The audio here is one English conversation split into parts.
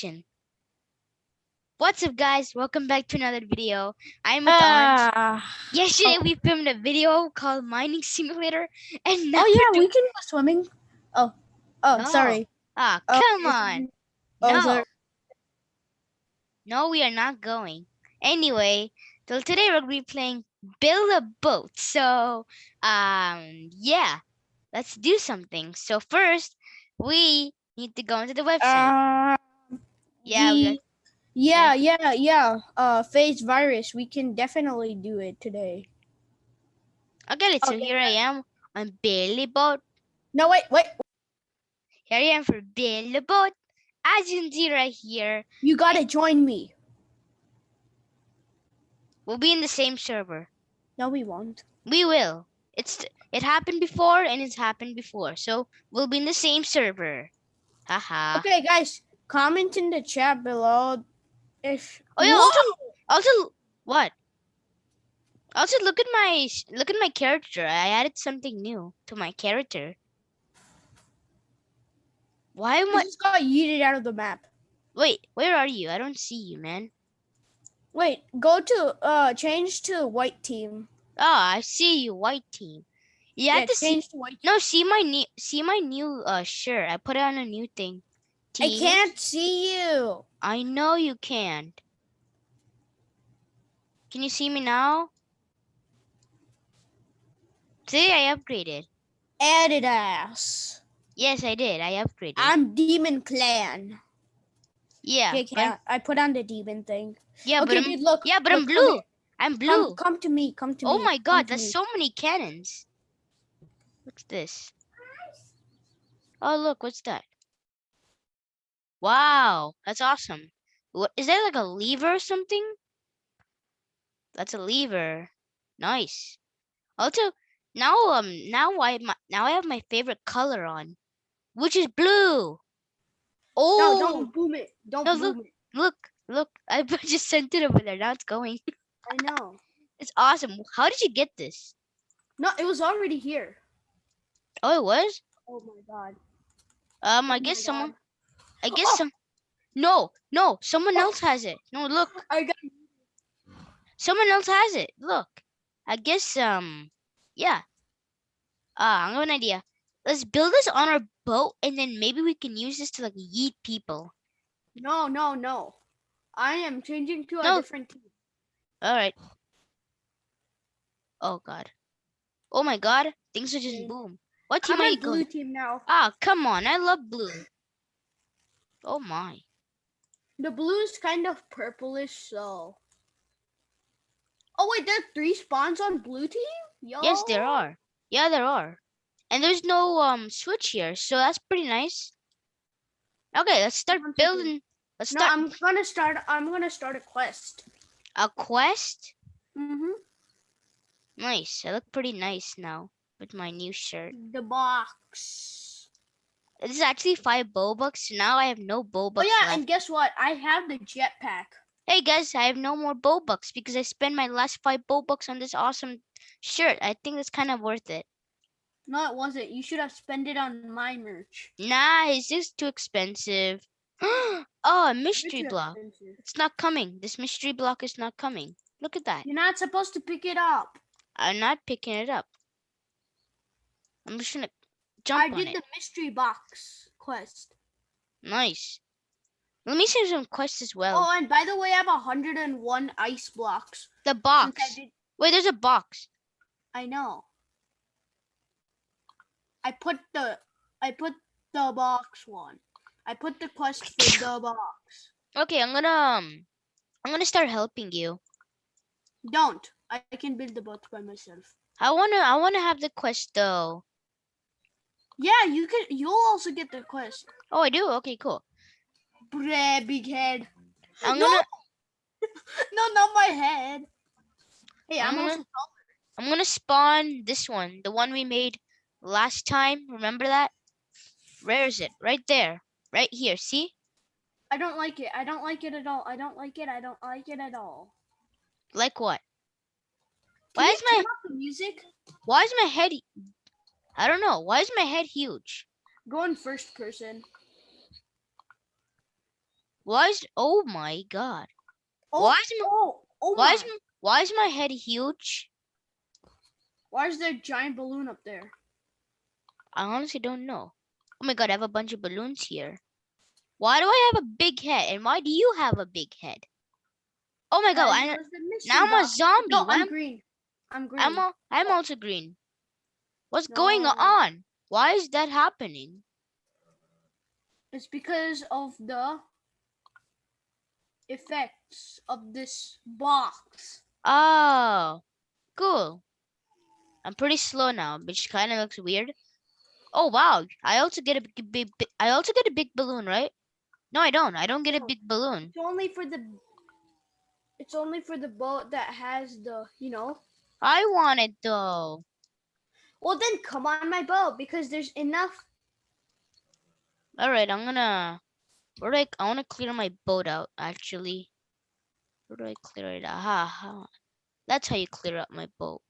action. What's up guys? Welcome back to another video. I'm with Orange. Ah. Yesterday we filmed a video called Mining Simulator and now oh yeah, we're can go swimming. Oh, oh, No. sorry. Ah, Oh, come it's- on. Oh, no. sorry. No, we are not going. Anyway, so today we're gonna be playing Build a Boat. So, um, yeah, let's do something. So first, we need to go into the website. Uh, yeah, the- yeah, yeah, yeah. Uh, phase virus. We can definitely do it today. okay. So okay. here I am on Build a Boat. No, wait, wait. Here I am for Build a Boat. As you can see right here, You gotta join me. we'll be in the same server. No, we won't. We will. It's it happened before and it's happened before. So we'll be in the same server. Haha. Okay, guys, comment in the chat below if. Oh yeah. Whoa! Also, also what? Also look at my look at my character. I added something new to my character. Why am I I? just got yeeted out of the map. Wait, where are you? I don't see you, man. Wait, go to uh change to white team. Ah, I see you, white team. You have to see. change to white. No, see my new see my new uh shirt. I put it on a new thing. I can't see you. I know you can't. Can you see me now? See, I upgraded. Adidas. Yes, I did. I upgraded. I'm Demon Clan. yeah, Okay, but I'm- put on the demon thing. yeah, but okay, I'm, dude, look. yeah, but I'm blue. I'm blue. come to me. Come to oh me. Oh my god, there's me. so many cannons. What's this? Oh, look, what's that? Wow, that's awesome. What is that like a lever or something? That's a lever. Nice. Also, now um now I my, now I have my favorite color on, which is blue. Oh, No, don't boom it. Don't No, boom it. look, look! I just sent it over there. Now it's going. I know. It's awesome. How did you get this? No, it was already here. Oh, it was. Oh my god. Um, I Oh guess someone. God. I guess Oh. some. No, no, someone else has it. No, look, I got. someone else has it. Look, I guess um, yeah. Ah, I have an idea. Let's build this on our boat, and then maybe we can use this to like yeet people. No, no, no. I am changing to a different team. All right. Oh God. Oh my God. Things are just boom. What team I'm are you blue going? team now. Ah, come on. I love blue. Oh my. The blue is kind of purplish, so. Oh wait, there's three spawns on blue team. Yo. Yes, there are. Yeah, there are. And there's no um switch here, so that's pretty nice. Okay, let's start building. Let's start. No, I'm gonna start. I'm gonna start a quest. a quest. Mm-hmm. Nice. I look pretty nice now with my new shirt. The box. This is actually five bow bucks. So now I have no bow bucks. Oh yeah, left. and guess what? I have the jetpack. Hey guys, I have no more bow bucks because I spent my last five bow bucks on this awesome shirt. I think it's kind of worth it. No, it wasn't. You should have spent it on my merch. Nah, it's just too expensive. oh, a mystery block. expensive. It's not coming. This mystery block is not coming. Look at that. You're not supposed to pick it up. I'm not picking it up. I'm just gonna jump I did it. the mystery box quest. Nice. Let me see some quests as well. Oh, and by the way, I have 101 ice blocks. the box. Did, Wait, there's a box. I know. I put the I put the box one. I put the quest for the box. Okay, I'm gonna um, I'm gonna start helping you. Don't. I, I can build the boat by myself. I wanna I wanna have the quest though. Yeah, you can. You'll also get the quest. Oh, I do. Okay, cool. Bruh, big head. I'm no, gonna no, not my head. Hey, I'm I'm gonna- I'm gonna spawn this one, the one we made last time. Remember that? Where is it? Right there. Right here. See? I don't like it. I don't like it at all. I don't like it. I don't like it at all. Like what? Can Why is my turn off the music? why is my head I don't know. Why is my head huge? Go in first person. Why is oh my god? Oh, Why is my, oh, oh why my. is why is my head huge? Why is there a giant balloon up there? I honestly don't know. Oh my god, I have a bunch of balloons here. Why do I have a big head? And why do you have a big head? Oh my god, I, was the mystery now I'm a zombie. No, I'm am- green. I'm green. I'm a, I'm also green. What's going No. on? Why is that happening? It's because of the effects of this box. Oh, cool. I'm pretty slow now, which kind of looks weird. Oh wow! I also get a big, big, big. I also get a big balloon, right? No, I don't. I don't get a big balloon. It's only for the. It's only for the boat that has the, you know. I want it though. Well, then come on my boat because there's enough. All right, I'm gonna. Where do I? I want to clear my boat out. Actually, where do I clear it? Aha. That's how you clear up my boat.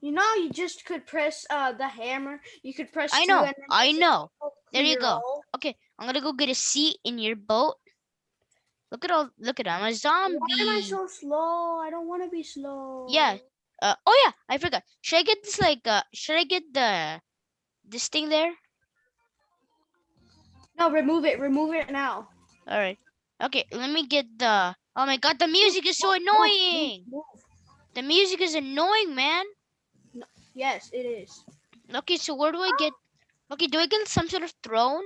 You know, you just could press uh the hammer. You could press. I know. I know. There you go. all. Okay, I'm gonna go get a seat in your boat. Look at all. Look at I'm a zombie. Why am I so slow? I don't want to be slow. Yeah. Uh, oh yeah, I forgot. Should I get this like uh should I get the this thing there? No, remove it. Remove it now. All right. Okay, let me get the Oh my god, the music is so Move, move, annoying. move. The music is annoying, man. Yes, it is. Okay, so where do I get Okay, do I get some sort of throne?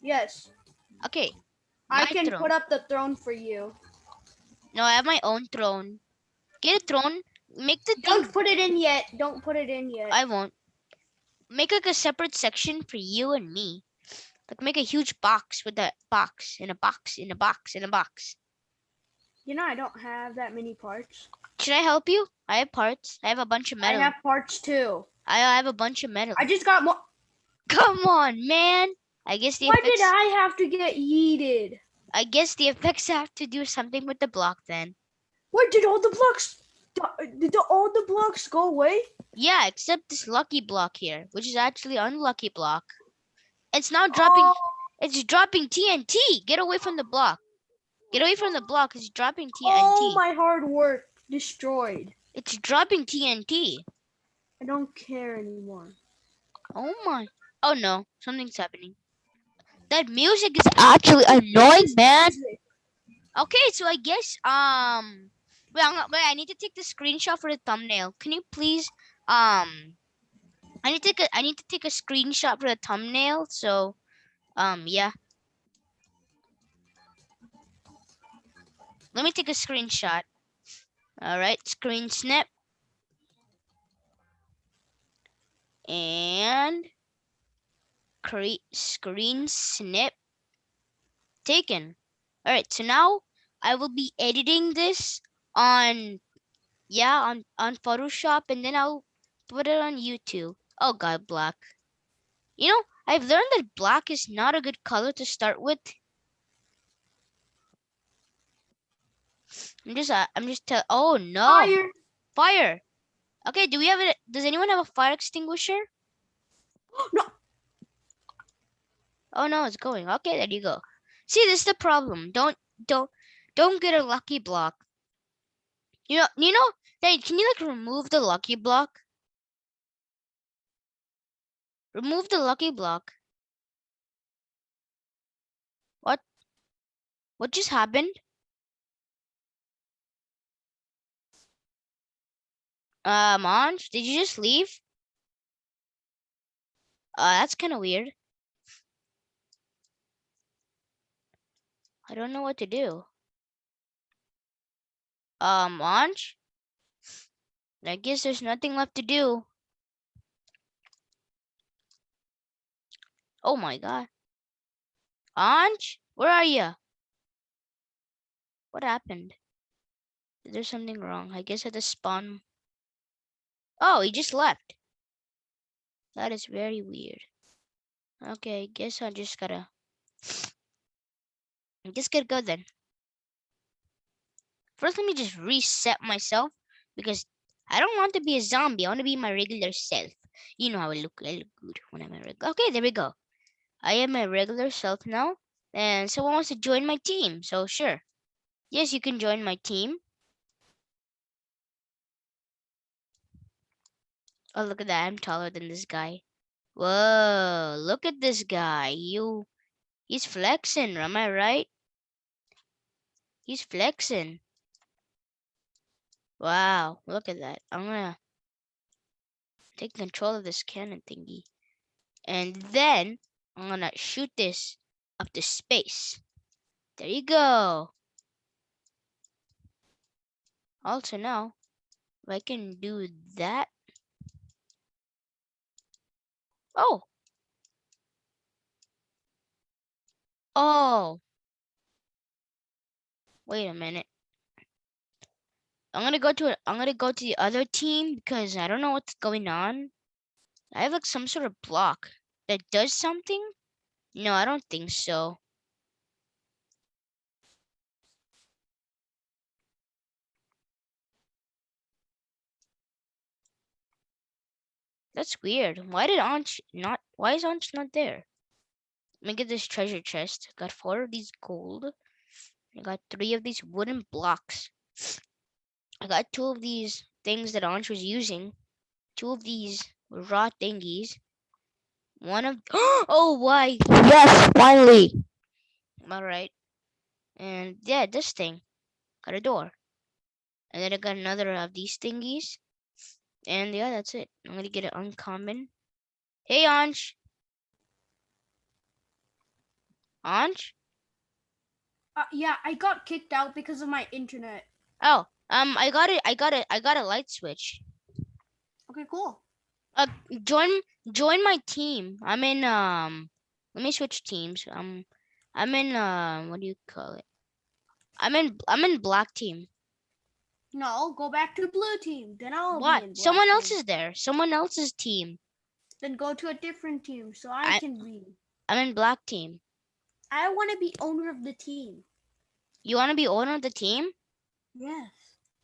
Yes. Okay. I can throne. put up the throne for you. No, I have my own throne. Get a throne. Make the Don't put it in yet. Don't put it in yet. I won't. Make like a separate section for you and me. Like make a huge box with that box in a box in a box in a box. you know, I don't have that many parts. Should I help you? I have parts. I have a bunch of metal. I have parts too. I have a bunch of metal. I just got more. Come on, man. I guess the Why effects. did I have to get yeeted? I guess the effects have to do something with the block then. Where did all the blocks? Did the, all the blocks go away? Yeah, except this lucky block here, which is actually unlucky block. It's now dropping. Oh, It's dropping TNT. Get away from the block. Get away from the block. It's dropping TNT. all my hard work destroyed. It's dropping TNT. I don't care anymore. Oh my. Oh no, something's happening. That music is actually annoying, man. Okay, so I guess um wait, I'm, not- wait, I need to take the screenshot for the thumbnail. Can you please um I need to take a I need to take a screenshot for the thumbnail. So um yeah. Let me take a screenshot. All right, screen snap. And create screen snip taken. All right, so now I will be editing this on yeah, on on Photoshop and then I'll put it on YouTube. Oh god, black. You know, I've learned that black is not a good color to start with. I'm just uh, I'm just tell Oh no. Fire! Fire. Okay, do we have it? Does anyone have a fire extinguisher? No. Oh no, it's going. Okay, there you go. See, this is the problem. Don't don't don't get a lucky block. You know, you know, hey, can you like remove the lucky block? Remove the lucky block. What? What just happened? Uh, Monj, did you just leave? Uh, that's kind of weird. I don't know what to do. Um, Monj? I guess there's nothing left to do. Oh my god. Anj, where are you? What happened? There's something wrong. I guess at the spawn. Oh, he just left. That is very weird. Okay, I guess I just gotta. I just gotta go then. First, let me just reset myself because I don't want to be a zombie. I want to be my regular self. You know how I look. I look good when I'm a regular. Okay, there we go. I am my regular self now. and someone wants to join my team. So sure. Yes, you can join my team. Oh, look at that. I'm taller than this guy. Whoa, look at this guy. You he's flexing, am I right? He's flexing. Wow, look at that. I'm gonna take control of this cannon thingy. And then I'm gonna shoot this up to space. There you go. Also now, if I can do that. Oh. Oh. Wait a minute. I'm gonna go to. I'm gonna go to the other team because I don't know what's going on. I have like some sort of block that does something. No, I don't think so. That's weird. Why did Anch not? Why is Anch not there? Let me get this treasure chest. Got four of these gold. I got three of these wooden blocks. I got two of these things that Anch was using. Two of these raw thingies. One of oh why yes finally. All right, and yeah, this thing got a door, and then I got another of these thingies, and yeah, that's it. I'm gonna get it uncommon. Hey Anch, Anch. Uh, yeah, I got kicked out because of my internet. Oh, um, I got it. I got it. I got a light switch. Okay, cool. Uh, join join my team. I'm in um. Let me switch teams. Um, I'm in uh. What do you call it? I'm in I'm in black team. No, go back to blue team. Then I'll What? be in black Someone else is there. Someone else's team. Then go to a different team so I, I- can be. I'm in black team. I want to be owner of the team. You want to be owner of the team? Yes.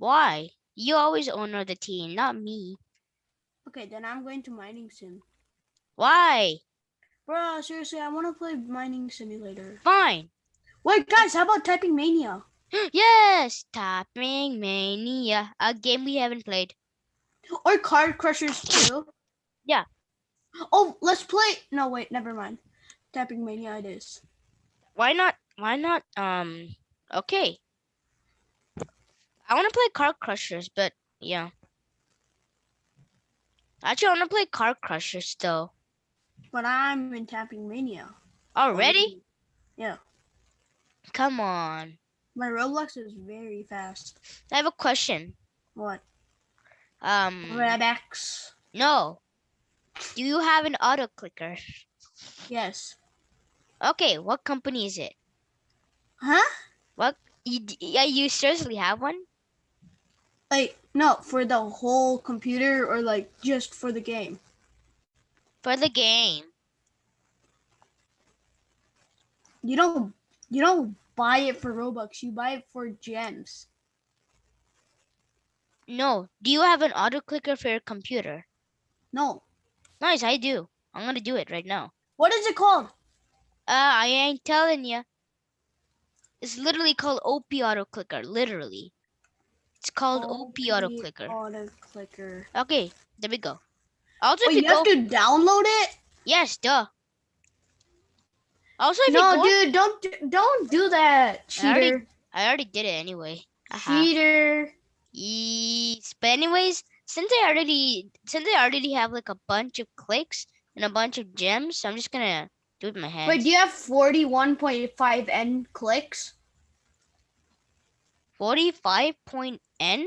Why? You always owner the team, not me. Okay, then I'm going to mining sim. Why? Bro, seriously, I want to play mining simulator. Fine. Wait, guys, how about typing mania? yes, Tapping Mania, a game we haven't played. Or Car Crushers too? Yeah. Oh, let's play. No, wait, never mind. Tapping mania it is. Why not? Why not? Um. Okay. I want to play Car Crushers, but yeah. Actually, I want to play Car Crushers though. But I'm in tapping mania. Already? Yeah. Come on. My Roblox is very fast. I have a question. What? Um. Red X. No. Do you have an auto clicker? Yes. Okay, what company is it? Huh? You, yeah, you seriously have one? Like, no, for the whole computer or like just for the game? For the game. You don't you don't buy it for Robux, you buy it for gems. No. Do you have an auto clicker for your computer? No. Nice, I do. I'm gonna do it right now. What is it called? Uh, I ain't telling you. It's literally called OP auto clicker. Literally. It's called OP auto clicker. Auto clicker. Okay, there we go. Also, if you you have to download it? yes, duh. Also, if No, dude, don't do- don't do that, I already- cheater. I already did it anyway. Cheater. Yes. But anyways, since I already since I already have like a bunch of clicks and a bunch of gems, I'm just gonna do it with my hands. Wait, do you have 41.5 N clicks? 45 point N?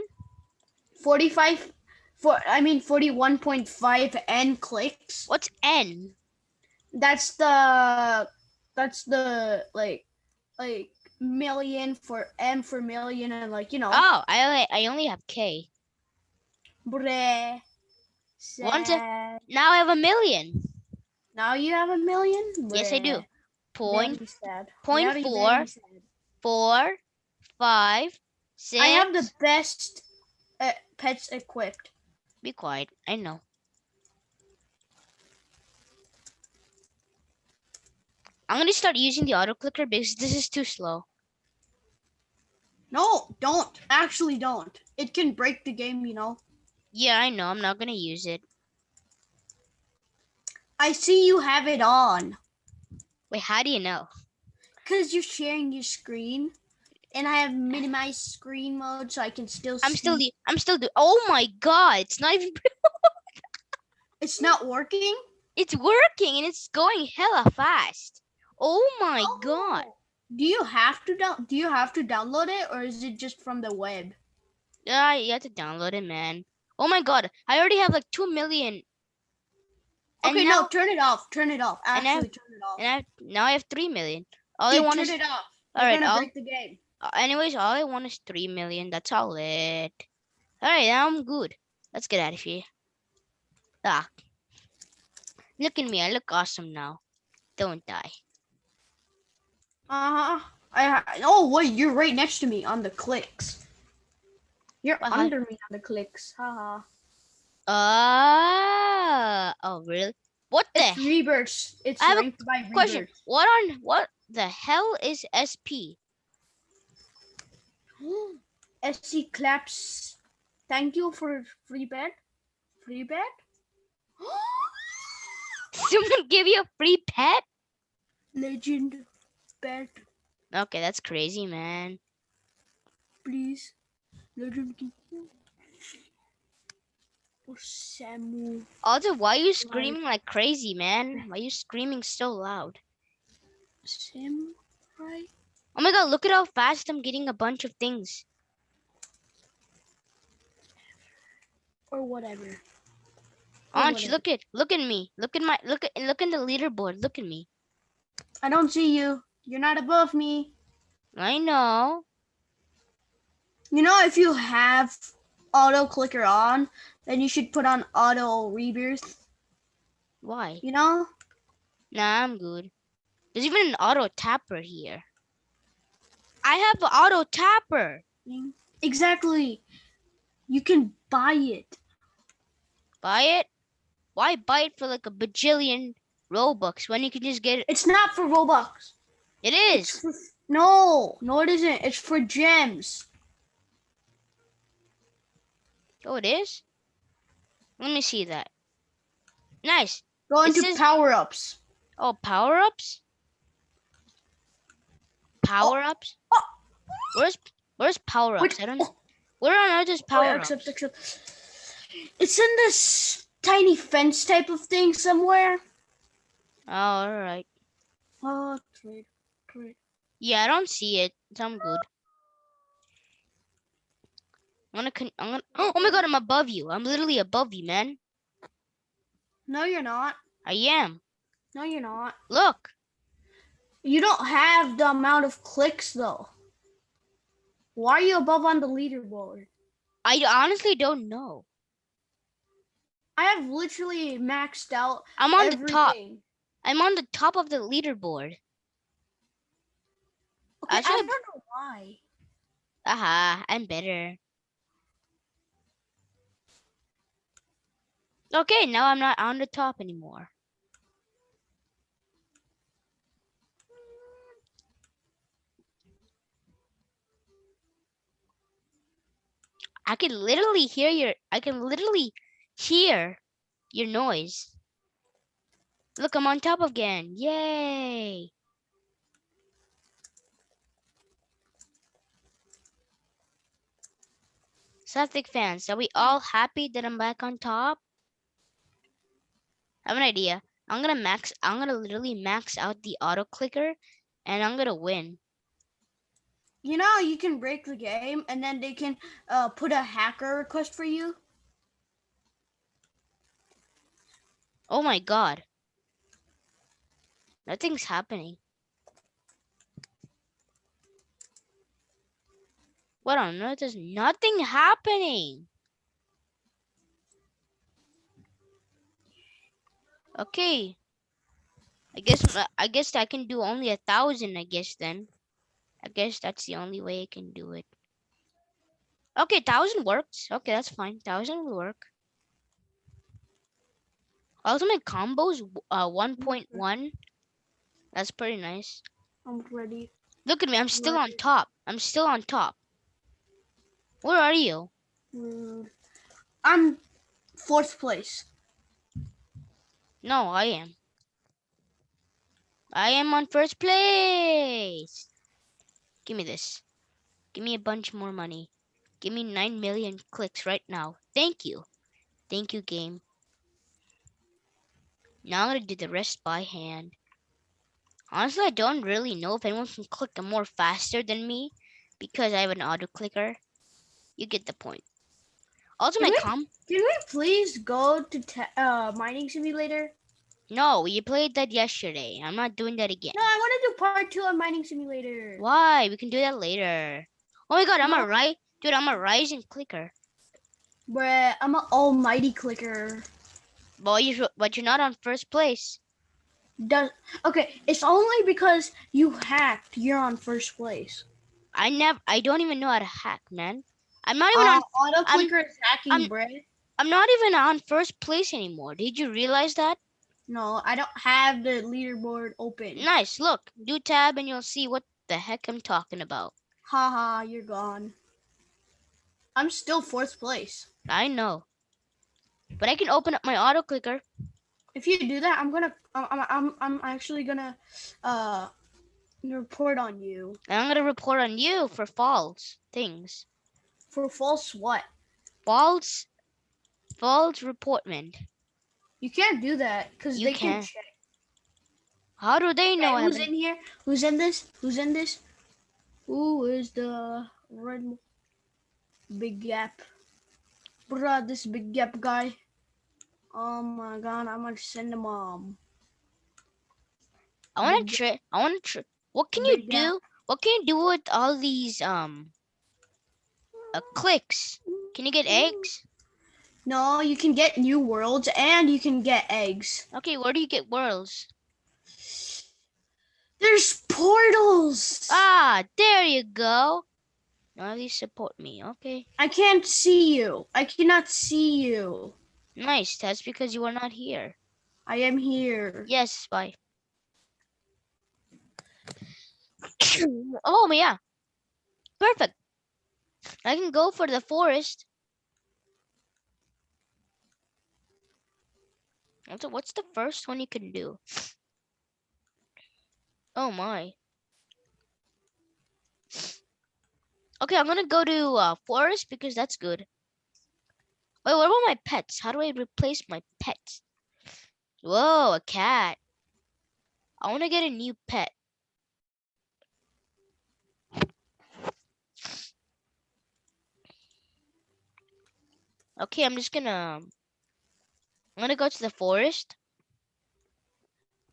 45 for I mean 41.5 N clicks. What's N? That's the that's the like like million for M for million and like you know Oh, I only I only have K. Bruh. One to- Now I have a million. Now you have a million? Yes, I do. Point point four. four, five, six. I have the best uh, pets equipped. Be quiet. I know. I'm gonna start using the auto clicker because this is too slow. No, don't. Actually, don't. It can break the game, you know. Yeah, I know. I'm not gonna use it. I see you have it on Wait, how do you know? because you're sharing your screen, and I have minimized screen mode so I can still. I'm still. see- u- I'm still. Do- oh my god! It's not even. It's not working. It's working and it's going hella fast. Oh my oh. god! Oh. Do you have to down? Do you have to download it, or is it just from the web? Yeah, you have to download it, man. Oh my god! I already have like two million. Okay, now, no, turn it off. Turn it off. Actually, turn it off. and I now I have three million. All I Dude, want turn is it off. all right. gonna break the game. Uh, anyways, all I want is three million. That's all it. All right, I'm good. Let's get out of here. Ah, look at me. I look awesome now. Don't die. Uh huh. I ha- oh wait, you're right next to me on the clicks. You're Uh-huh. under me on the clicks. Haha. Ah. oh really? What the It's rebirths. It's I have a question? rebirths. What on what the hell is SP? SC claps. Thank you for free bet. Free bet. Someone give you a free pet? Legend bet, Okay, that's crazy, man. please. Legend. Or Samu. Also, why are you screaming like crazy, man? Why are you screaming so loud? Samurai. My god, look at how fast I'm getting a bunch of things. Or whatever. Or Anch, whatever. look at look at me. Look at my look at look in the leaderboard. Look at me. I don't see you. You're not above me. I know. You know, if you have auto clicker on, then you should put on auto rebirth. Why? You know? Nah, I'm good. There's even an auto tapper here. I have an auto tapper. Exactly. You can buy it. Buy it? Why buy it for like a bajillion Robux when you can just get it? It's not for Robux. It's for, no, no, it isn't. It's for gems. Oh, it is? Let me see that. Nice. Go It into says- power ups. Oh, power-ups? Oh. power ups? Ups? oh. Where's where's power Wait, ups? I don't oh. Where on earth is Oh, power yeah, ups? accept, accept. It's in this tiny fence type of thing somewhere. Oh, all right. Oh, trade, trade. Yeah, I don't see it. So I'm good. I'm gonna. Con- I'm gonna. Oh, oh my god, I'm above you. I'm literally above you, man. No, you're not. I am. No, you're not. Look. You don't have the amount of clicks though. Why are you above on the leaderboard? I honestly don't know. I have literally maxed out I'm on the top. I'm on the top of the leaderboard. Okay, I, Actually, don't know why. Aha, I'm better. Okay, now I'm not on the top anymore. I can literally hear your I can literally hear your noise. Look, I'm on top again. Yay. Celtic fans, are we all happy that I'm back on top? I have an idea. I'm gonna max I'm gonna literally max out the auto clicker and I'm gonna win. You know, you can break the game and then they can uh, put a hacker request for you. Oh my god. Nothing's happening. What on earth is nothing happening? Okay. I guess uh, I guess I can do only a thousand, I guess then. I guess that's the only way I can do it. Okay, thousand works. Okay, that's fine. Thousand will work. Ultimate combos uh 1.1. That's pretty nice. I'm ready. Look at me. I'm still on top. I'm still on top. Where are you? Mm, I'm fourth place. No, I am. I am on first place. Give me this. Give me a bunch more money. Give me 9 million clicks right now. Thank you. Thank you, game. Now I'm going to do the rest by hand. Honestly, I don't really know if anyone can click more faster than me because I have an auto clicker. You get the point. Also, my Can we- com. Can we please go to uh, mining simulator? No, you played that yesterday. I'm not doing that again. No, I want to do part two of mining simulator. Why? We can do that later. Oh my god, I'm No. a right dude, I'm a rising clicker. Bruh, I'm an almighty clicker. But you but you're not on first place. Does okay? It's only because you hacked. You're on first place. I never I don't even know how to hack, man. I'm not even on Uh, auto I'm- clicker is hacking, I'm- bruh. I'm not even on first place anymore. Did you realize that? No, I don't have the leaderboard open. Nice, look. Do tab and you'll see what the heck I'm talking about. Haha, you're gone. I'm still fourth place. I know. But I can open up my auto clicker. If you do that, I'm gonna, I'm, I'm, I'm, I'm actually gonna, uh, report on you And I'm gonna report on you for false things. for false what? False false reportment. You can't do that because they can can. check. How do they know who's in here? Who's in this? Who's in this? Who is the red big gap? Bruh, this big gap guy. Oh my god, I'm gonna send him um I wanna try. I want to try. What can you Big gap. do? What can you do with all these um uh, clicks? Can you get eggs? No, you can get new worlds and you can get eggs. Okay, where do you get worlds? There's portals. Ah, there you go. Now you support me. Okay, I can't see you. I cannot see you. nice. That's because you are not here. I am here. Yes, bye. oh yeah, perfect. I can go for the forest. So what's the first one you can do? Oh my. Okay, I'm gonna go to uh, forest because that's good. Wait, what about my pets? How do I replace my pets? Whoa, a cat. I want to get a new pet. Okay, I'm just gonna. I'm gonna go to the forest.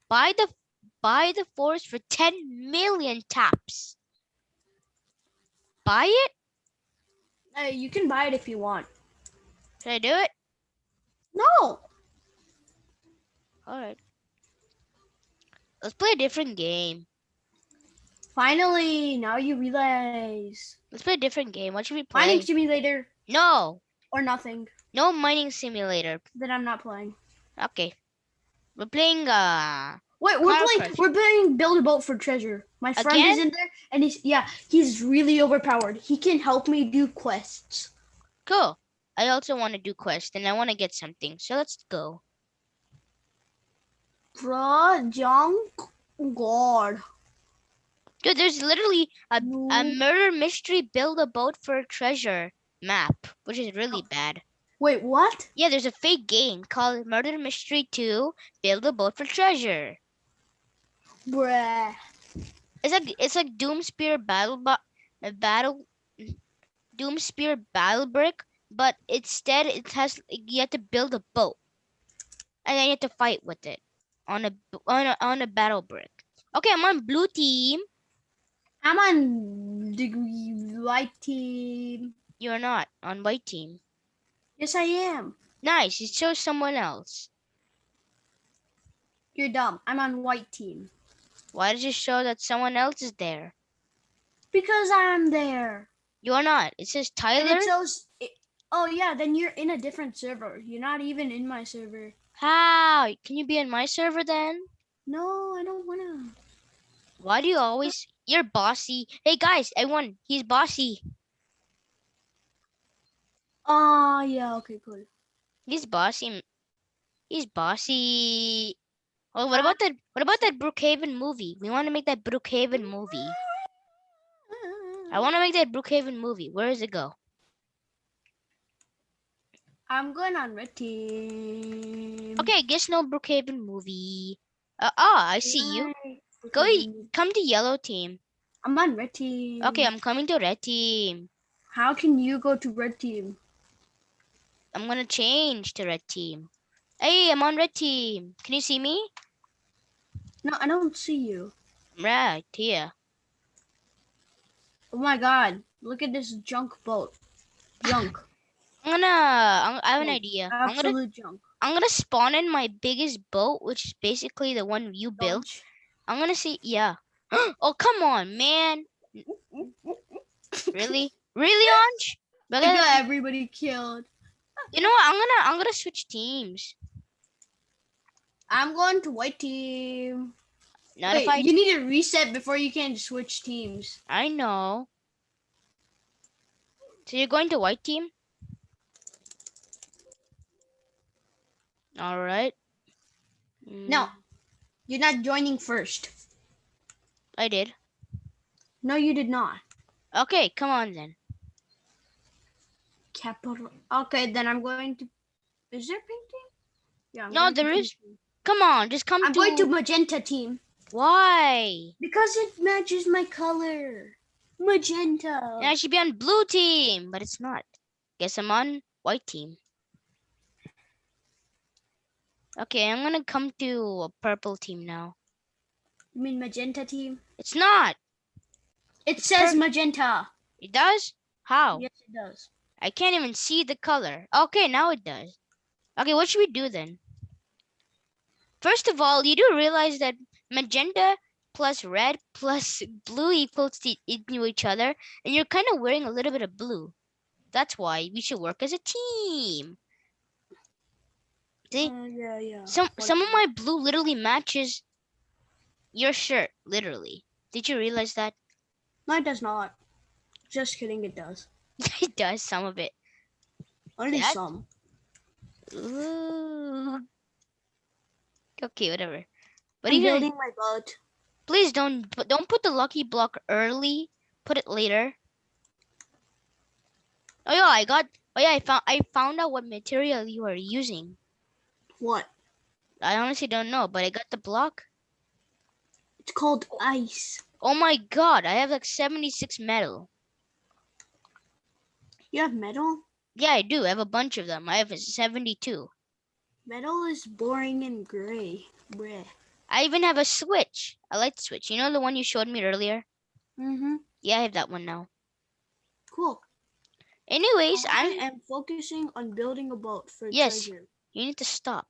Buy the buy the forest for 10 million taps. Buy it? Hey, you can buy it if you want. Should I do it? No. All right. Let's play a different game. Finally, now you realize. Let's play a different game. What should we play? Mining simulator no, or nothing. No mining simulator. Then I'm not playing. Okay. We're playing uh Wait, we're playing. Crush. We're playing build a boat for treasure. My friend is in there, and he's yeah, he's really overpowered. He can help me do quests. cool. I also want to do quests and I want to get something. So let's go. Bruh, junk. God. Dude, there's literally a, a murder mystery build a boat for treasure map, which is really Oh. bad. Wait, what? Yeah, there's a fake game called Murder Mystery 2 Build a Boat for Treasure. Bruh. It's like it's like Doomspire Battle Bo- Battle Doomspire Battle Brick, but instead it has you have to build a boat. And then you have to fight with it on a on a, on a battle brick. Okay, I'm on blue team. I'm on the white team. You're not on white team. Yes, I am. Nice. It shows someone else. You're dumb. I'm on white team. Why does it show that someone else is there? Because I'm there. You're not. It says And Tyler. it shows. It, oh yeah, then you're in a different server. You're not even in my server. How? Can you be in my server then? No, I don't wanna. Why do you always? You're bossy. Hey guys, I won. He's bossy. Ah, yeah. Okay, cool. He's bossy. He's bossy. Oh, what about that? What about that Brookhaven movie? We want to make that Brookhaven movie. I want to make that Brookhaven movie. Where does it go? I'm going on red team. Okay, guess no Brookhaven movie. Uh, ah, I see you. Go Come to yellow team. I'm on red team. Okay, I'm coming to red team. How can you go to red team? I'm gonna change to red team. Hey, I'm on red team. Can you see me? No, I don't see you. Right here. Oh my god. Look at this junk boat. Junk. I'm gonna. I'm, I have an Oh, idea. I'm gonna. Absolute junk. I'm gonna spawn in my biggest boat, which is basically the one you built. I'm gonna see. Yeah. oh come on, man. Really? Really, Anj? I Because got everybody killed. You know what? I'm gonna. I'm gonna switch teams. I'm going to white team. Not Wait, if I. you need to reset before you can switch teams. I know. So you're going to white team? All right. No, Mm, you're not joining first. I did. No, you did not. Okay, come on then. Capital. Okay, then I'm going to. Is there painting? Yeah. I'm No, there is. to there pink is- team. Come on, just come I'm to. going to magenta team Why? because it matches my color. Magenta. And I should be on blue team, but it's not. Guess I'm on white team. Okay, I'm gonna come to a purple team now. You mean magenta team? It's not. It says magenta. It does? How? Yes, it does. I can't even see the color. Okay, now it does. Okay, what should we do then? First of all, you do realize that magenta plus red plus blue equals to into each other, and you're kind of wearing a little bit of blue. That's why we should work as a team. See, Uh, yeah, yeah. some some of my blue literally matches your shirt, literally. Did you realize that? No, it does not. Just kidding, it does. it does some of it. Only That- some. Ooh. Okay, whatever. But I'm even building my boat. please don't but don't put the lucky block early. Put it later. Oh yeah, I got. Oh yeah, I found. I found out what material you are using. What? I honestly don't know, but I got the block. It's called ice. Oh my god, I have like seventy six metal. You have metal? Yeah, I do. I have a bunch of them. I have seventy two. Metal is boring and gray. Bleh. I even have a switch, a light switch. You know the one you showed me earlier? Mm-hmm. Yeah, I have that one now. Cool. Anyways, I I'm am focusing on building a boat for Yes. treasure. You need to stop.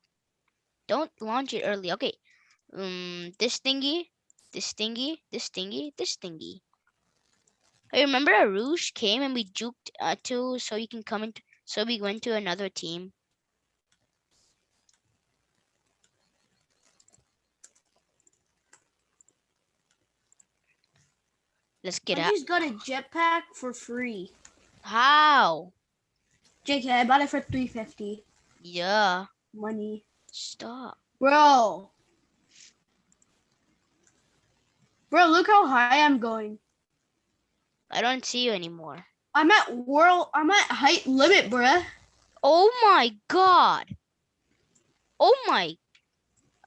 Don't launch it early. Okay. Um, this thingy, this thingy, this thingy, this thingy. I remember a Rouge came and we juked uh, to so you can come into. So we went to another team. Let's get I out. just got a jetpack for free. How? JK, I bought it for 350 Yeah. money. Stop. Bro. Bro, look how high I'm going. I don't see you anymore. I'm at world I'm at height limit, bruh. Oh my god. Oh my.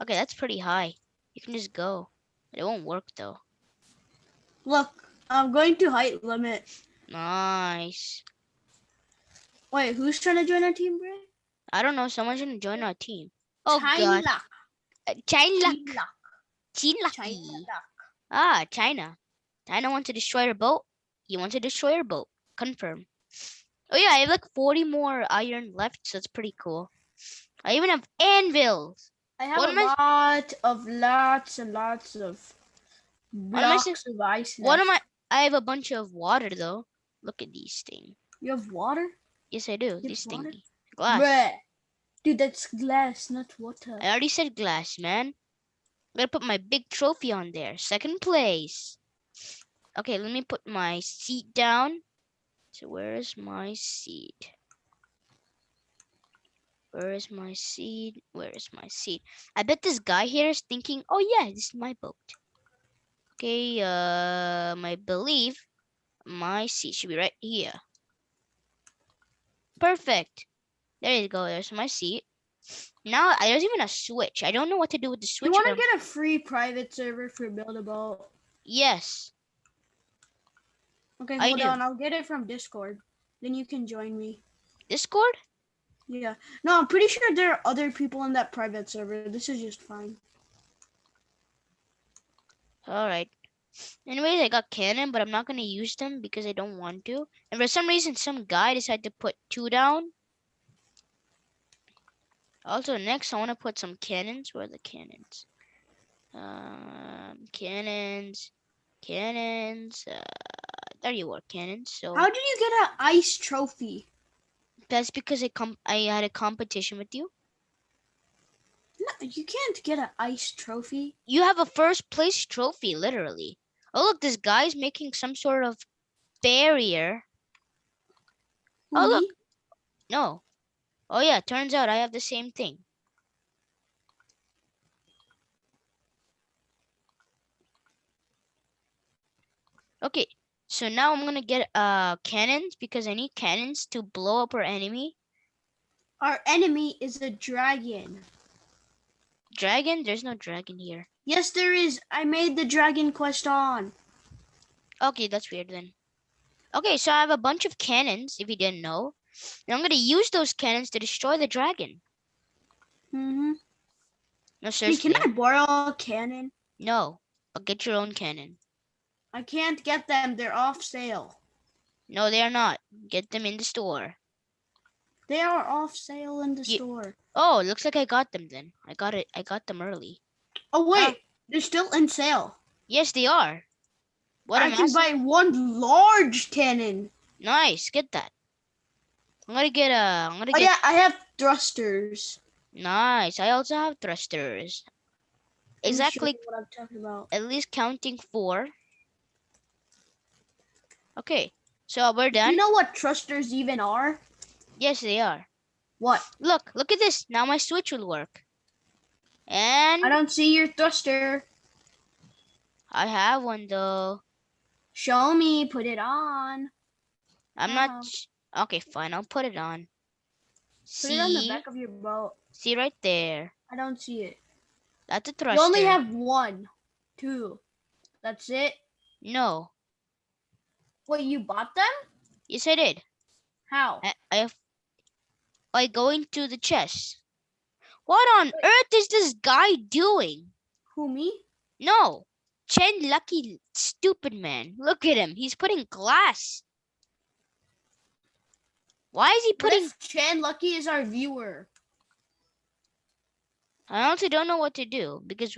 Okay, that's pretty high. You can just go. It won't work though. Look, I'm going to height limit. Nice. Wait, who's trying to join our team, bruh? I don't know. Someone's gonna join our team. Oh China god. Uh, China. China China. China Ah, China. China wants to destroy our boat. He wants to destroy your boat. Confirm. Oh yeah, I have like 40 more iron left, so it's pretty cool. I even have anvils. I have What a lot of lots and lots of am I blocks of ice. What am I? I have a bunch of water though. Look at these things. You have water? Yes, I do. These things. Glass. Bruh. Dude, that's glass, not water. I already said glass, man. i gonna put my big trophy on there. Second place. Okay, let me put my seat down. So where is my seat? Where is my seat? Where is my seat? I bet this guy here is thinking, oh yeah, this is my boat. Okay, uh, I believe my seat should be right here. Perfect. There you go. There's my seat. Now there's even a switch. I don't know what to do with the switch. You want to get a free private server for Build a Boat? yes. Okay, I hold do. on. I'll get it from Discord. Then you can join me. Discord? Yeah. No, I'm pretty sure there are other people in that private server. This is just fine. All right. Anyways, I got cannon, but I'm not gonna use them because I don't want to. And for some reason, some guy decided to put two down. Also, next I want to put some cannons. Where are the cannons? Um, cannons, cannons. Uh, there you are, cannons. So How did you get an ice trophy? that's because I com I had a competition with you. No, you can't get an ice trophy. You have a first place trophy, literally. Oh look, this guy's making some sort of barrier. Oh, look. No. Oh yeah, turns out I have the same thing. Okay, so now I'm gonna get uh cannons because I need cannons to blow up our enemy. Our enemy is a dragon. Dragon? There's no dragon here. Yes, there is. I made the dragon quest on. Okay, that's weird then. Okay, so I have a bunch of cannons, if you didn't know. And I'm gonna use those cannons to destroy the dragon. Mm-hmm. No, Hey, seriously. can I borrow a cannon? No, but get your own cannon. I can't get them. They're off sale. No, they are not. Get them in the store. They are off sale in the Ye- store. Oh, looks like I got them then. I got it. I got them early. Oh wait, ah. they're still in sale. Yes, they are. What I can buy one large cannon. Nice. Get that. I'm gonna get a. I'm gonna Oh get. yeah, I have thrusters. Nice. I also have thrusters. Let me show Exactly. you what I'm talking about. At least counting four. Okay. So we're Do done. you know what thrusters even are? yes, they are. What? Look. Look at this. Now my switch will work. And I don't see your thruster. I have one though. Show me. Put it on. I'm Wow. not. Okay, fine. I'll put it on. Put it on the back of your boat. see right there. I don't see it. That's a thruster. You only have one, two. That's it. no. What you bought them? Yes, I did. How? I, I. By going to the chest. What on earth is this guy doing? Who me? No, Chen Lucky, stupid man. Look at him. He's putting glass. Why is he putting? if Chan Lucky is our viewer? I also don't know what to do because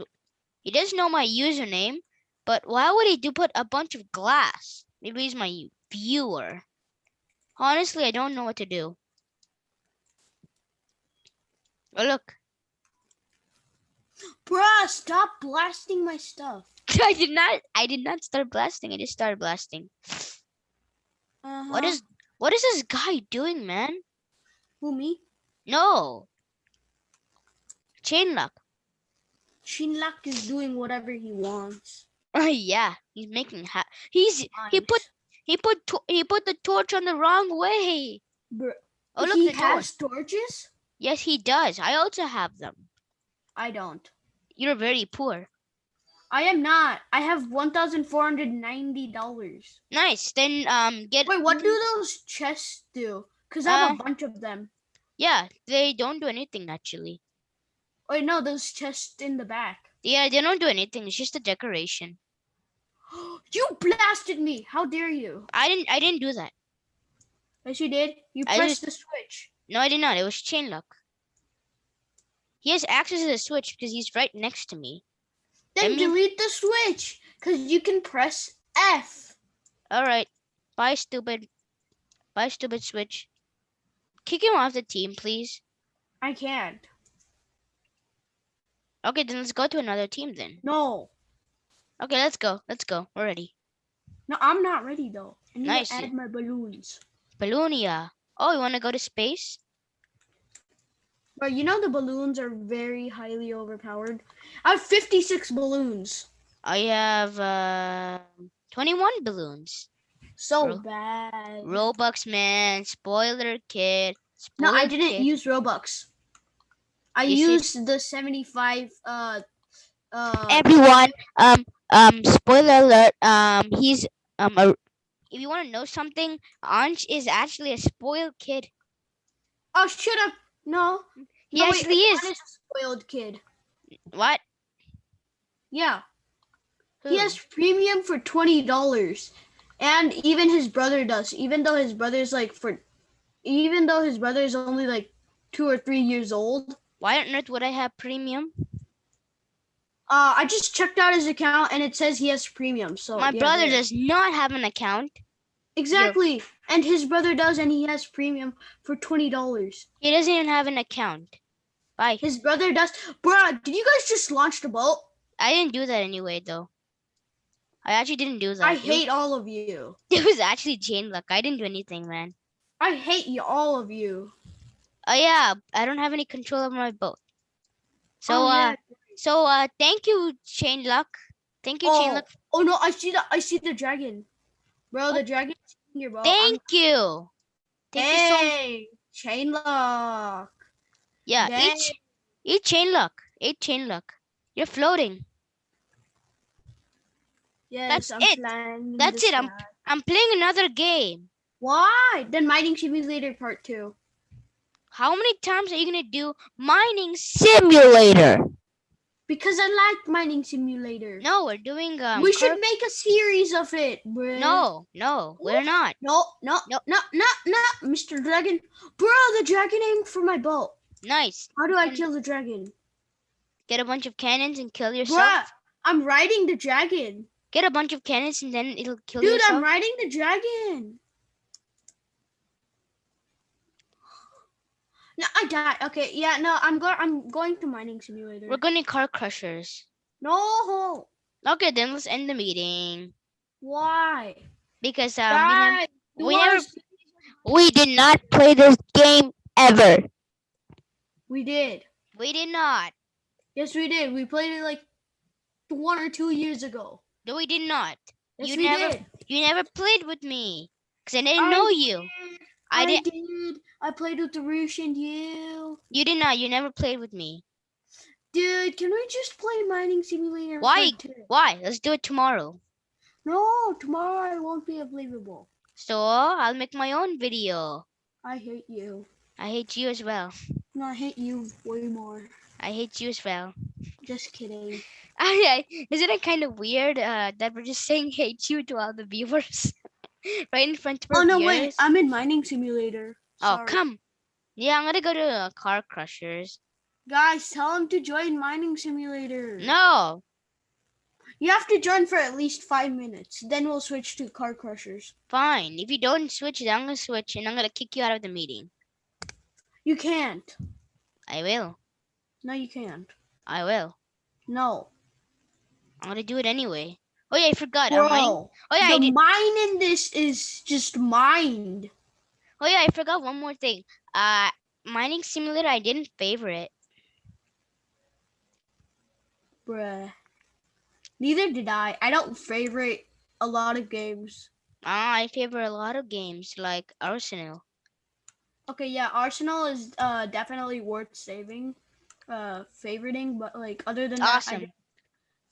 he does know my username. But why would he do put a bunch of glass? Maybe he's my viewer. Honestly, I don't know what to do. Oh look, Bruh, stop blasting my stuff. I did not. I did not start blasting. I just started blasting. What Uh-huh. is? What is this guy doing, man? Who me? No. Chain lock. Shinlak is doing whatever he wants. Oh yeah, he's making ha- he's he put he put he put the torch on the wrong way. Bruh, Oh look he has torches? Yes, he does. I also have them. I don't. You're very poor. I am not. I have one thousand four hundred ninety dollars. Nice. Then um get Wait, what do those chests do? Cause I have Uh, a bunch of them. Yeah, they don't do anything actually. Wait, no, those chests in the back. Yeah, they don't do anything. It's just a decoration. you blasted me! How dare you? I didn't I didn't do that. Yes, you did. You I pressed the switch. No, I did not. It was chain lock. He has access to the switch because he's right next to me. Then mean- delete the switch, cause you can press F. All right. Bye, stupid. Bye, stupid switch. Kick him off the team, please. I can't. Okay, then let's go to another team then. No. Okay, let's go. Let's go. We're ready. No, I'm not ready though. I need Nice. to add my balloons. Balloonia. Oh, you want to go to space? But you know the balloons are very highly overpowered. I have 56 balloons. I have uh, 21 balloons. So Ro- bad. Robux man, spoiler kid. no, I didn't kid. use Robux. I You used the 75 uh uh Everyone, um, um, spoiler alert. Um, he's um, a, if you want to know something, Anj is actually a spoiled kid. Oh, shut up. No. He no, wait, actually is. a spoiled kid. What? Yeah. Who? He has premium for twenty dollars, and even his brother does. Even though his brother's like for, even though his brother is only like two or three years old. Why on earth would I have premium? Uh, I just checked out his account and it says he has premium. So My yeah, brother there. does not have an account. exactly, and his brother does, and he has premium for twenty dollars. He doesn't even have an account. Bye. His brother does. Bruh, did you guys just launch the boat? I didn't do that anyway, though. I actually didn't do that. I It was- hate all of you. It was actually Jane luck. I didn't do anything, man. I hate you, all of you. Oh yeah, I don't have any control over my boat. So Oh, uh, yeah. So uh, thank you, Chain Luck. Thank you, Chain Oh, Luck. oh no, I see the I see the dragon, bro. The dragon here, bro. I'm- Thank you. Thank you so chain lock. Yeah, Dang. eat, eat Chain Luck. Eat Chain Luck. You're floating. Yes, That's I'm it. That's it, I'm- I'm playing another game. Why? Then mining simulator part two. How many times are you gonna do mining simulator? Because I like mining simulator. No, we're doing um. we should make a series of it, bro. No, no, we're not. No, no, Nope. no, no, no, Mr. Dragon. Bro, the dragon aimed for my boat. Nice. How do I kill the dragon? Get a bunch of cannons and kill yourself. Bruh, I'm riding the dragon. Get a bunch of cannons and then it'll kill Dude, yourself. I'm riding the dragon. No, I died. Okay, yeah, no, I'm going. I'm going to mining simulator. We're going to car crushers. no, Okay, then let's end the meeting why? because um, we, we never- we did not play this game ever. we did. We did not. Yes, we did. We played it like one or two years ago. No, we did not. Yes, You we never- did. You never played with me because I didn't I know you. I I did- did. I played with the Roosh and you. You did not. You never played with me. Dude, can we just play mining simulator? Why? Why? Let's do it tomorrow. No, tomorrow I won't be available. So I'll make my own video. I hate you. I hate you as well. No, I hate you way more. I hate you as well. Just kidding. I, isn't it kind of weird uh, that we're just saying hate you to all the viewers right in front of our Oh no, wait! I'm in mining simulator. oh, come. Yeah, I'm gonna go to uh, Car Crushers. Guys, tell him to join mining simulator. No, You have to join for at least five minutes. Then we'll switch to car crushers. fine. If you don't switch, then I'm gonna switch and I'm gonna kick you out of the meeting. You can't. I will. No, you can't. I will. No. I'm gonna do it anyway. Oh yeah, I forgot. Bro, Oh yeah, I the mine in this is just mined. Oh yeah, I forgot one more thing. Uh, mining simulator. I didn't favorite. Bruh. Neither did I. I don't favorite a lot of games. Ah, I favor a lot of games like Arsenal. Okay, yeah, Arsenal is uh definitely worth saving, uh favoriting, but like other than that, I Awesome.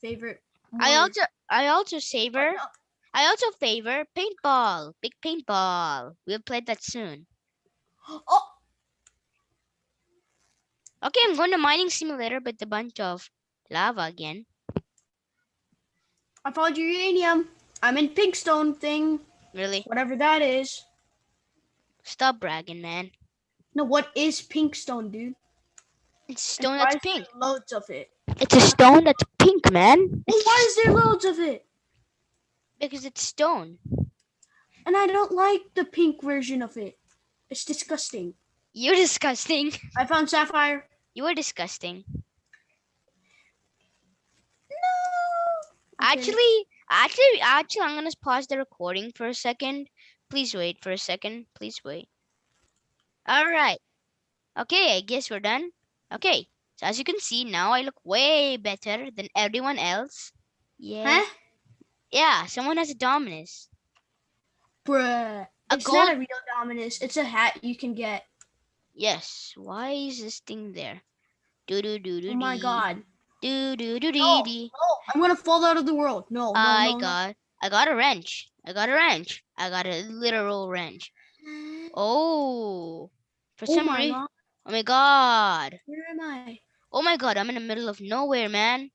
favorite. I also I also Oh, savor no. I also favor paintball. Big paintball. We'll play that soon. Oh, Okay, I'm going to mining simulator with a bunch of lava again. I found uranium. I'm in Pinkstone thing, Really? whatever that is. Stop bragging, man. No, what is Pinkstone, dude? It's And stone that's pink. Loads of it. It's a stone that's pink, man. Well, why is there loads of it? Because it's stone. And I don't like the pink version of it. It's disgusting. You're disgusting. I found sapphire. You are disgusting. No Actually, actually, actually, I'm gonna pause the recording for a second. Please wait for a second. Please wait. All right. Okay, I guess we're done. Okay. So as you can see, now I look way better than everyone else. Yeah. Huh? Yeah, someone has a Dominus. Bruh. A It's gold. not a real Dominus. It's a hat you can get. Yes. Why is this thing there? Do do do do. Oh my god. Do do do No, dee dee. no, I'm gonna fall out of the world. No, no, I no, no. got. I got a wrench. I got a wrench. I got a literal wrench. Oh. For Oh some reason. god. Oh my god. Where am I? Oh my god. I'm in the middle of nowhere, man.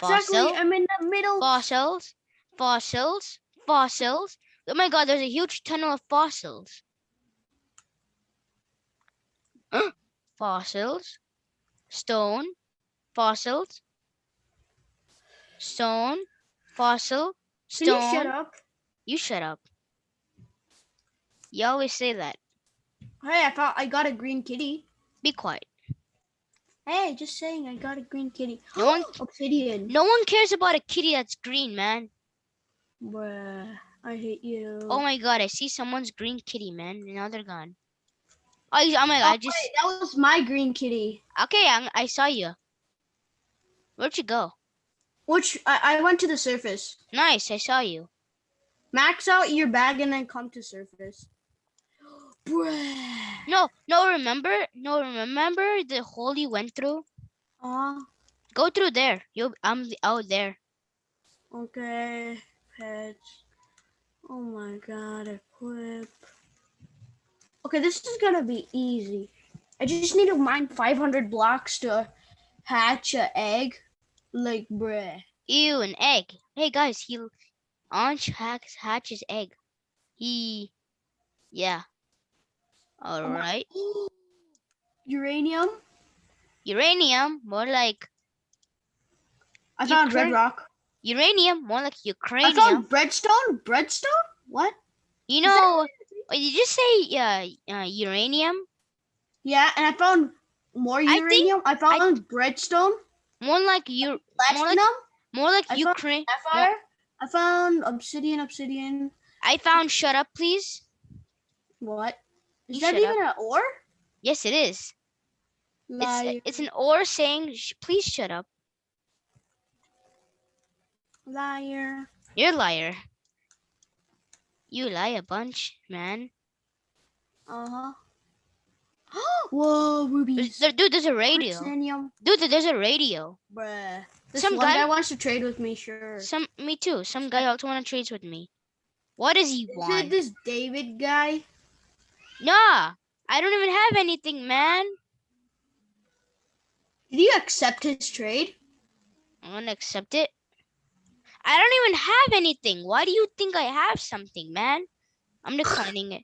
Exactly. I'm in the middle. Fossils. Fossils. Fossils. Oh my god. There's a huge tunnel of fossils. fossils. Stone. Fossils. Stone. Fossil. Can Stone. you shut up? You shut up. You always say that. Hey, I thought I got a green kitty. Be quiet. Hey, just saying, I got a green kitty. No one- Obsidian. No one cares about a kitty that's green, man. Bruh, I hate you. Oh my god, I see someone's green kitty, man. Now they're gone. Oh, oh my god, I Oh, just wait, that was my green kitty. okay. I, I saw you. Where'd you go? Which I, I went to the surface. Nice, I saw you. Max out your bag and then come to surface. Bruh. No, no, remember, no, remember the hole you went through. Aw, Go through there. You, I'm out oh, there. okay. Pets. Oh my god, equip. Okay, this is gonna be easy. I just need to mine 500 blocks to hatch a egg. Like, bruh. Ew, an egg. Hey guys, he Anch hacks hatches egg. He, yeah. All my- right. Uranium? Uranium, more like I found red rock. uranium, more like I Ukrainium. found breadstone? Breadstone? What? You that- know, oh, did you say uh, uh, uranium? Yeah, and I found more I think- uranium. I, found breadstone, More like you, more like I found- Ukraine. I found obsidian, obsidian. I found. Shut up, please. What? Is that shut up. even an or? Yes, it is. It's it's an or saying, please shut up. liar. You're a liar. You lie a bunch, man. Uh huh. Whoa, rubies. dude, there's a radio. Dude, there's a radio. Bruh. This Some guy- guy wants to trade with me, sure. Some, me too. Some guy also want to trade with me. What does he Is it want? this David guy? Nah, I don't even have anything, man. Did you accept his trade? I'm gonna accept it. I don't even have anything. Why do you think I have something, man? I'm declining it.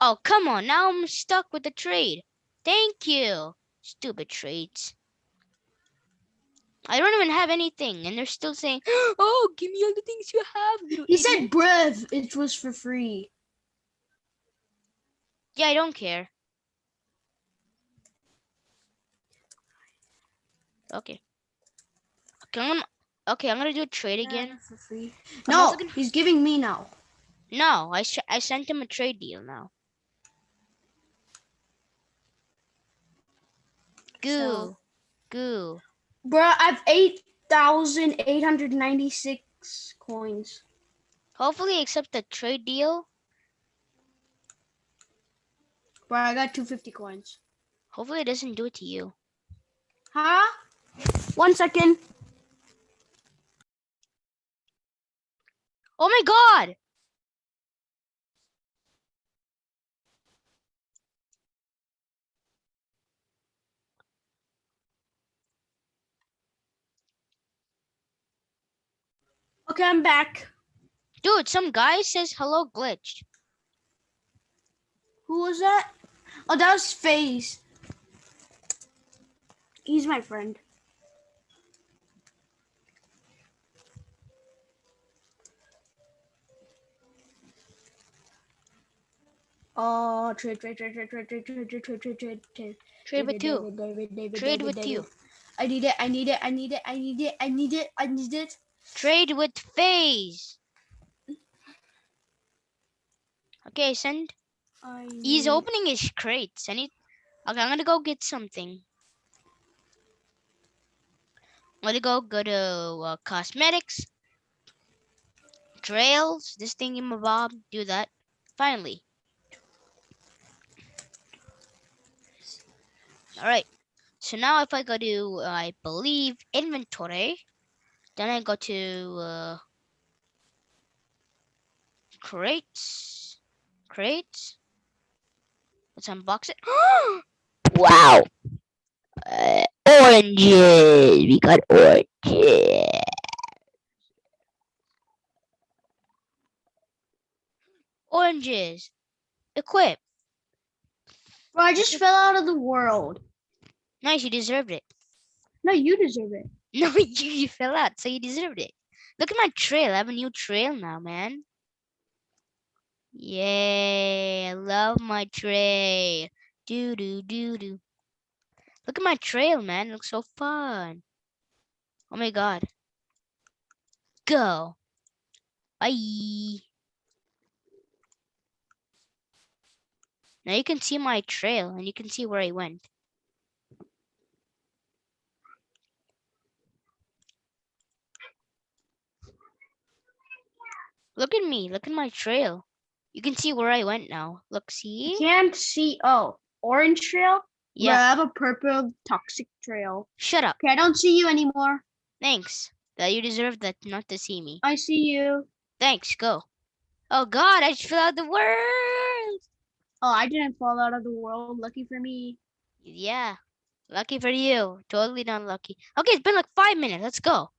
Oh, come on. Now I'm stuck with the trade. Thank you. Stupid trades. I don't even have anything, and they're still saying, "Oh, give me all the things you have." He idiot." said, bruv, it was for free. "Yeah, I don't care." Okay. Okay, I'm gonna, okay, I'm gonna do a trade again. Yeah, for free. I'm No, gonna- he's giving me now. No, I sh- I sent him a trade deal now. Goo, So- goo. Bruh, I have 8,896 coins. Hopefully, accept the trade deal. Bruh, I got 250 coins. Hopefully, it doesn't do it to you. Huh? One second. Oh my god! Okay, I'm back. Dude, some guy says hello glitched. Who was that? Oh, that was FaZe. He's my friend. Oh, trade, trade, trade, trade, trade, trade, trade, trade, trade, trade, trade, trade. Trade with you. David, David, Trade with you. I need it. I need it. I need it. I need it. I need it. I need it. Trade with phase. Okay, send. I He's opening his crates. I need. Okay, I'm gonna go get something. I'm gonna go go to uh, cosmetics, trails, this thingy mabob. Do that. Finally. All right. So now if I go to, uh, I believe inventory, then I go to uh, crates, crates. Let's unbox it. wow. Uh, oranges. We got oranges. Oranges. Equip. Bro, I just fell out of the world. Nice, you deserved it. No, you deserve it. No, you, you fell out, so you deserved it. Look at my trail. I have a new trail now, man. Yay, I love my trail. Do do do do. Look at my trail, man. It looks so fun. Oh my god. Go. Bye. Now you can see my trail and you can see where I went. Look at me. Look at my trail. You can see where I went now. Look, see? Can't see. Oh, orange trail. Yeah. I have a purple toxic trail. Shut up. Okay, I don't see you anymore. Thanks. That you deserve that not to see me. I see you. Thanks. Go. Oh God! I just fell out the world. Oh, I didn't fall out of the world. Lucky for me. Yeah. Lucky for you. Totally not lucky. Okay, it's been like five minutes. Let's go.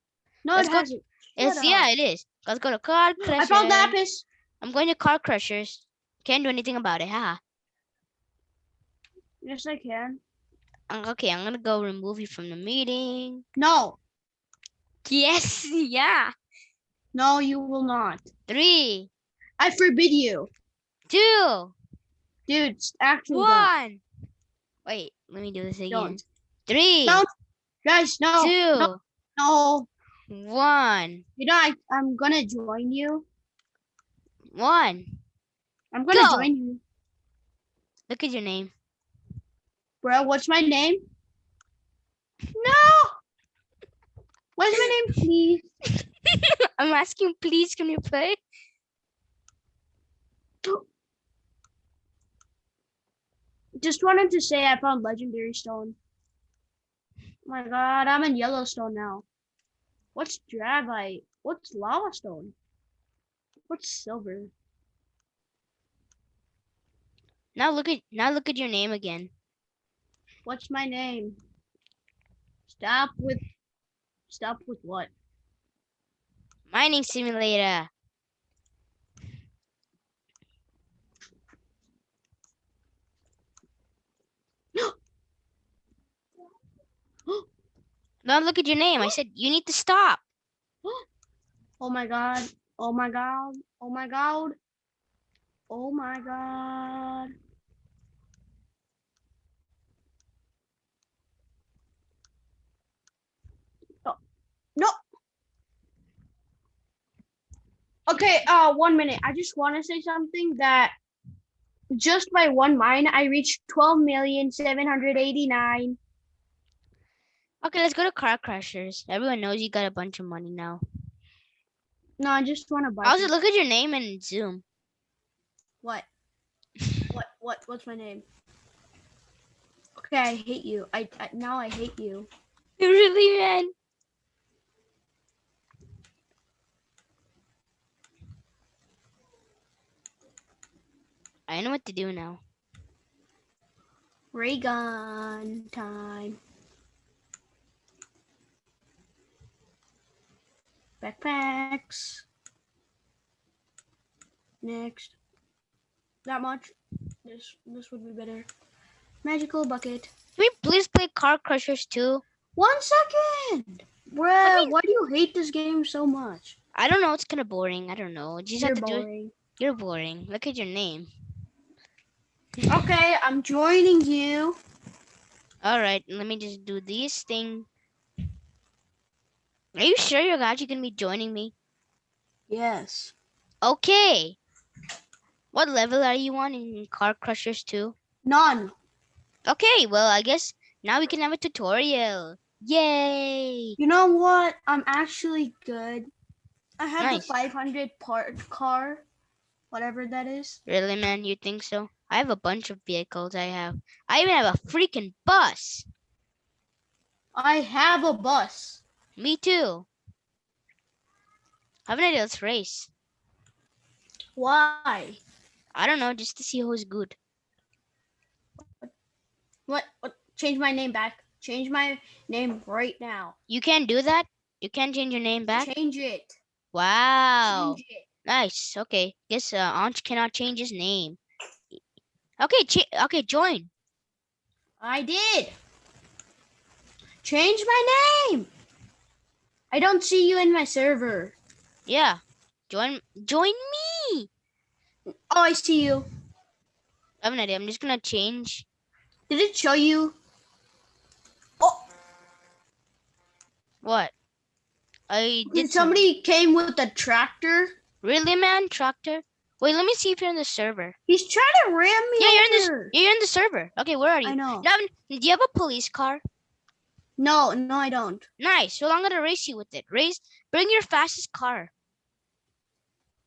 No, Let's it go- hasn't. It's yeah, it is. Let's go to car I crushers. found lapis. I'm going to car crushers. Can't do anything about it, haha. Yes, I can. Okay, I'm gonna go remove you from the meeting. No, Yes, yeah. no, you will not. Three, I forbid you, two, dude. Actually, don't. one. Wait, let me do this again. Don't. Three, Don't. guys, no, two, no. one, You know, I, I'm gonna join you. One. I'm gonna Go. join you, Look at your name. bro. What's my name? No. What's my name, please? I'm asking, please, can you play? Just wanted to say I found legendary stone. Oh my god, I'm in Yellowstone now. What's dravite? What's lava stone? What's silver? Now look at now look at your name again. What's my name? Stop with stop with what? Mining simulator. Now look at your name. I said you need to stop. Oh my god. Oh my god. Oh my god. Oh my god. Oh, no. Okay, uh one minute. I just want to say something that just by one mine I reached 12,789. Okay, let's go to car crushers. Everyone knows you got a bunch of money now. No, I just want to buy Also, look at your name and zoom. What? What? What? What's my name? Okay, I hate you. I, I now I hate you. you. really, man? I know what to do now. Ray gun time. Backpacks. Next. That much. This this would be better. Magical bucket. Can we please play car crushers too? One second. Bruh, why do you hate this game so much? I don't know. It's kind of boring. I don't know. You just You're have to do it. boring. You're boring. Look at your name. Okay, I'm joining you. All right, let me just do this thing. Are you sure you're actually gonna be joining me? Yes. Okay. What level are you on in Car Crushers 2? None. Okay, well, I guess now we can have a tutorial. Yay! You know what? I'm actually good. I have Nice. the 500 part car, whatever that is. Really, man? You think so? I have a bunch of vehicles I have. I even have a freaking bus. I have a bus. Me too. I Have an idea, let's race. Why? I don't know, just to see who's good. What? what? Change my name back. Change my name right now. You can't do that? You can't change your name back? Change it. Wow. Change it. Nice. Okay. Guess uh, Anch cannot change his name. Okay, okay, join. I did. Change my name. I don't see you in my server. Yeah. Join join me. Oh, I see you. I have an idea. I'm just gonna change. Did it show you? Oh, What? I did did some- somebody came with a tractor? Really, man? Tractor? Wait, let me see if you're in the server. He's trying to ram me Yeah, you're in over. You're in the server. Okay, where are you? I know. Do you have- do you have a police car? No, no, I don't. Nice. Well, I'm gonna race you with it. Race. Bring your fastest car.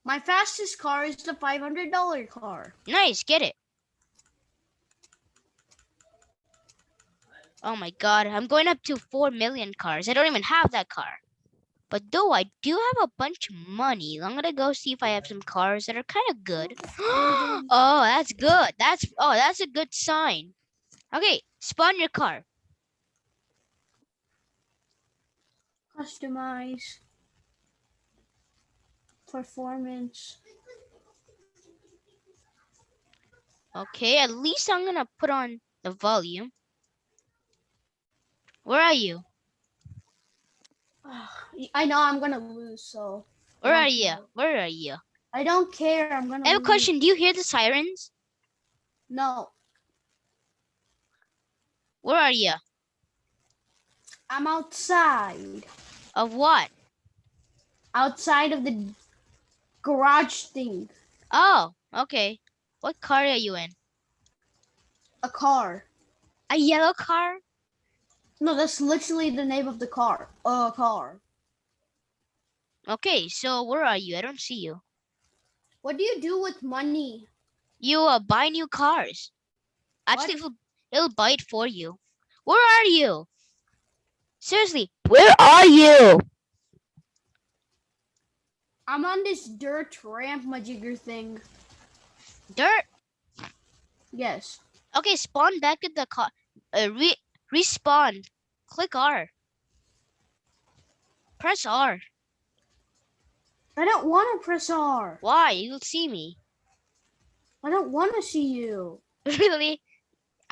My fastest car is the five hundred dollar car. Nice. Get it. Oh my god, I'm going up to 4 million cars. I don't even have that car. But though I do have a bunch of money, I'm gonna go see if I have some cars that are kind of good. oh, that's good. That's oh, that's a good sign. Okay, spawn your car. Customize. Performance. Okay, at least I'm gonna put on the volume. Where are you? I know I'm gonna lose, so Where are you? Where are you? I don't care. I'm gonna. I have a question. Do you hear the sirens? No, Where are you? I'm outside. Of what? Outside of the garage thing. Oh, okay. What car are you in? A car. A yellow car? No, that's literally the name of the car. A car. Okay, so where are you? I don't see you. What do you do with money? You uh, buy new cars. Actually, it'll, it'll buy it for you. Where are you? Seriously, where are you? I'm on this dirt ramp majigger thing. Dirt. Yes. Okay, spawn back at the car. Uh, re respawn. Click R. Press R. I don't want to press R. Why? You'll see me. I don't want to see you. really?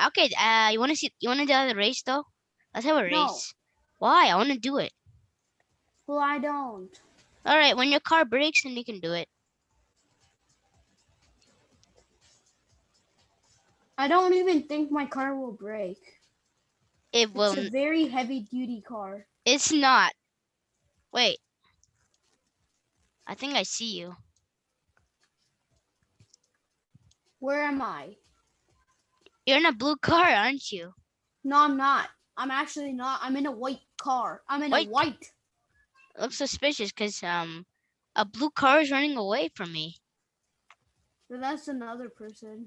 Okay. Uh, you wanna see? You wanna do the race though? Let's have a No. race. Why? I wanna do it. Well, I don't. All right. When your car breaks, then you can do it. I don't even think my car will break. It will. It's a very heavy duty car. It's not. Wait. I think I see you. Where am I? You're in a blue car, aren't you? No, I'm not. I'm actually not. I'm in a white car. I'm in White? a white. looks suspicious because um, a blue car is running away from me. But that's another person.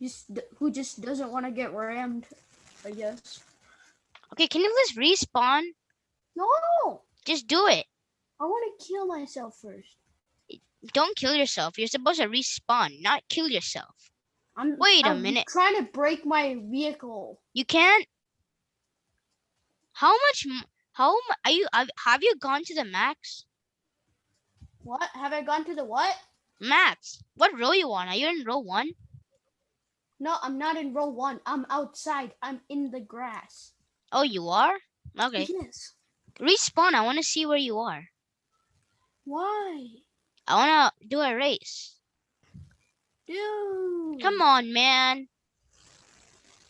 Just who just doesn't want to get rammed. I guess. Okay, can you just respawn? No, Just do it. I want to kill myself first. Don't kill yourself. You're supposed to respawn, not kill yourself. I'm. Wait a I'm minute. Trying to break my vehicle. You can't. How much? How are you? Have you gone to the max? What? Have I gone to the what? Max. What row you on? Are you in row one? No, I'm not in row one. I'm outside. I'm in the grass. Oh, you are. Okay. Yes. Respawn. I want to see where you are. Why? I want to do a race. Dude. Come on, man.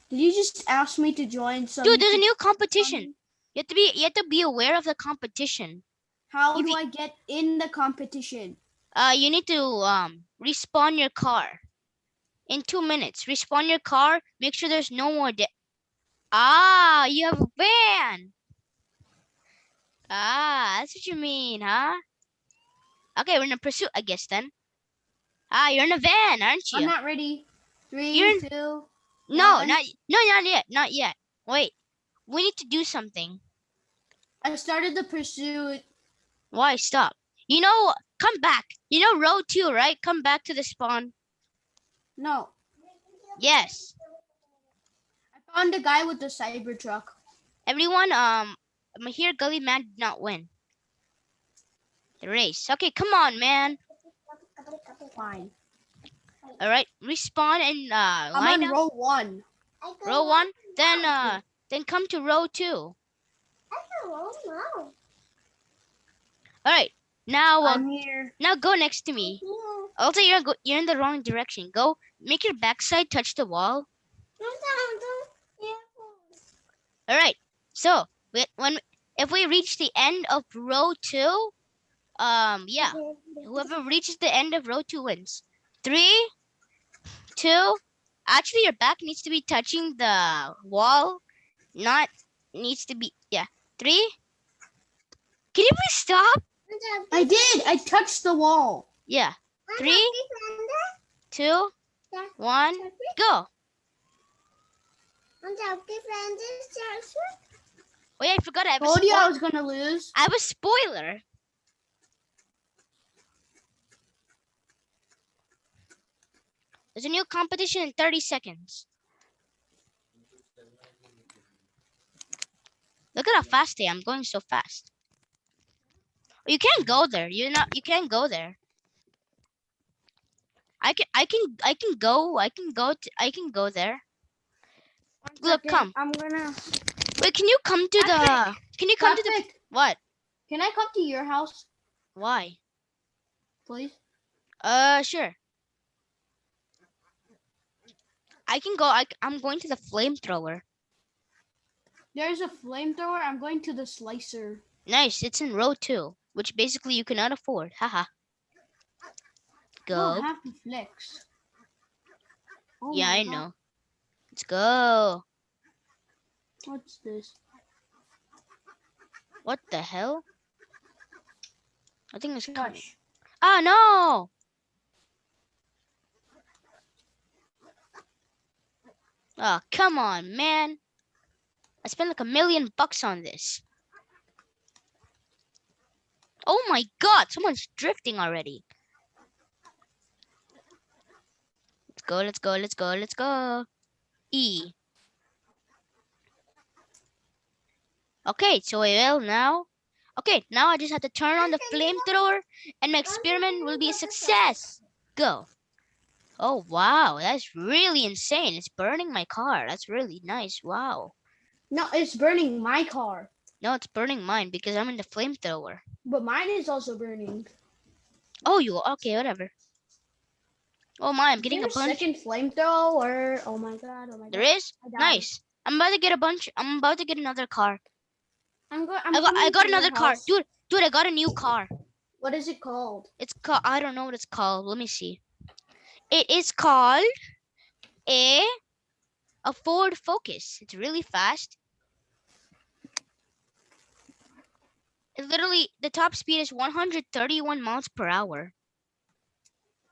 Did you just ask me to join some? Dude, there's a new competition. You have to be you have to be aware of the competition. How If do you- I get in the competition? Uh, you need to um respawn your car in two minutes. Respawn your car. Make sure there's no more. De- ah, you have a van. Ah, that's what you mean, huh? Okay, we're in a pursuit, I guess then. Ah, you're in a van, aren't you? I'm not ready. 3 You're- two. no, one. not no, not yet, not yet. Wait, we need to do something. I started the pursuit. Why stop? You know, come back. You know, row two, right? Come back to the spawn. No, Yes. I found the guy with the cyber truck. Everyone, um, Mahir Gully Man did not win the race. Okay, come on, man. Fine. All right, respawn and uh, I'm line on up. row one. row one. Then uh, then come to row two. All right, now uh, I'm here. now go next to me. Also, you're go- you're in the wrong direction. Go make your backside touch the wall. All right. So we- when if we reach the end of row two, um, yeah, whoever reaches the end of row two wins. Three, two. Actually, your back needs to be touching the wall, not needs to be. Yeah, three. Can you please stop? I did. I touched the wall. Yeah, three, two, one, go. Oh yeah, I forgot. I have a Told you I was gonna lose. I have a spoiler. There's a new competition in 30 seconds. Look at how fast I am. I'm going so fast. You can't go there. You're not you can't go there. I can I can I can go. I can go to, I can go there. One Look, second, come. I'm gonna. Wait, can you come to the Can you come to the what? Can I come to your house, Why? please? Uh, sure. I can go. I, I'm going to the flamethrower. There's a flamethrower. I'm going to the slicer. Nice. It's in row two, which basically you cannot afford. Haha. Go. have to flex. Oh yeah, I God, know. Let's go. What's this? What the hell? I think it's coming. Gosh. Oh no! Oh, come on, man. I spent like a million bucks on this. Oh my god, someone's drifting already. Let's go, let's go, let's go, let's go. E. Okay, so I will now. Okay, now I just have to turn on the flamethrower and my experiment will be a success. Go. Oh, wow. That's really insane. It's burning my car. That's really nice. Wow. No, it's burning my car, No, it's burning mine because I'm in the flamethrower. but mine is also burning. Oh, you okay? Whatever. Oh my! I'm getting a bunch. second flamethrower. Oh my god! Oh my There god! is I died. nice. I'm about to get a bunch. I'm about to get another car. I'm go- I'm I got. I got another car, house. dude. Dude, I got a new car. What is it called? It's called. I don't know what it's called. Let me see. It is called a a Ford Focus. It's really fast. Literally the top speed is 131 miles per hour.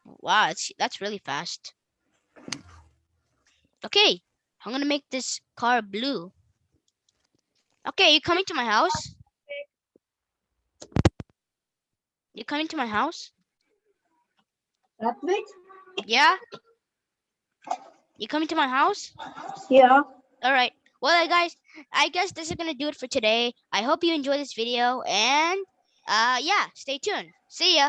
Wow, that's that's really fast. Okay, I'm gonna make this car blue. Okay, you coming to my house? You coming to my house? Yeah? You coming to my house? Yeah. All right. Well, uh, guys, I guess this is gonna do it for today. I hope you enjoyed this video, and uh, yeah, stay tuned. See ya.